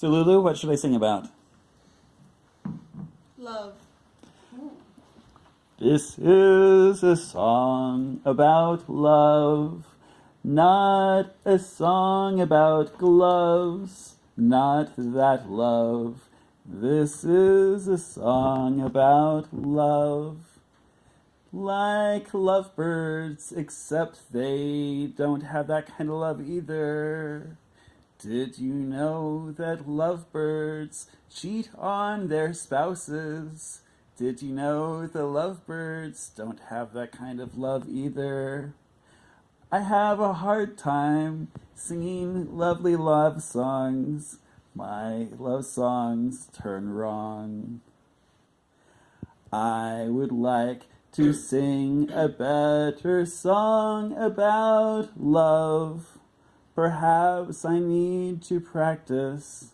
So Lulu, what should I sing about? Love. This is a song about love, not a song about gloves, not that love. This is a song about love. Like lovebirds, except they don't have that kind of love either. Did you know that lovebirds cheat on their spouses? Did you know the lovebirds don't have that kind of love either? I have a hard time singing lovely love songs. My love songs turn wrong. I would like to sing a better song about love. Perhaps I need to practice.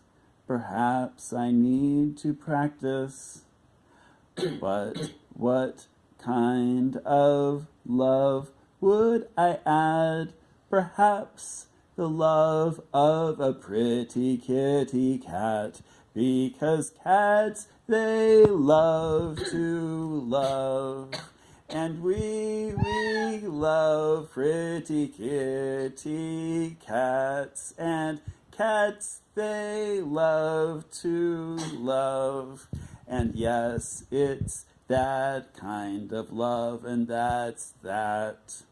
Perhaps I need to practice. But what kind of love would I add? Perhaps the love of a pretty kitty cat. Because cats, they love to love. And we, we love pretty kitty cats. And cats, they love to love. And yes, it's that kind of love, and that's that.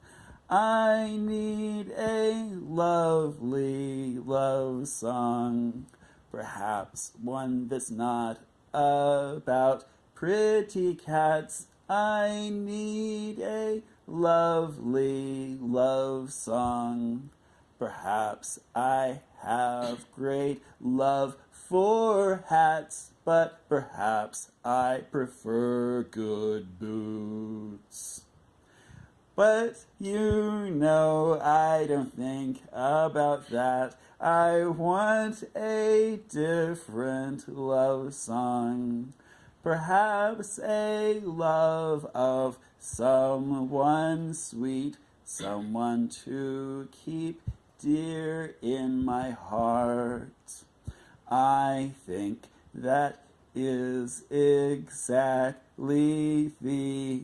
I need a lovely love song, perhaps one that's not about pretty cats. I need a lovely love song. Perhaps I have great love for hats, but perhaps I prefer good boots. But you know I don't think about that. I want a different love song. Perhaps a love of someone sweet, someone to keep dear in my heart. I think that is exactly the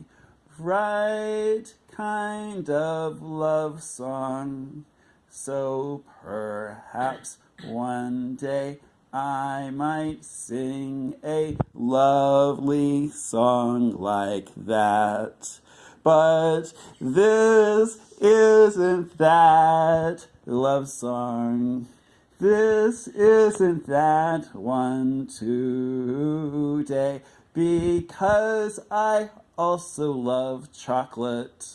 right kind of love song. So perhaps one day I might sing a lovely song like that. But this isn't that love song. This isn't that one today because I also love chocolate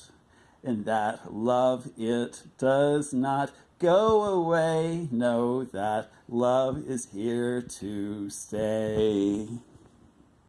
and that love it does not go away. Know that love is here to stay.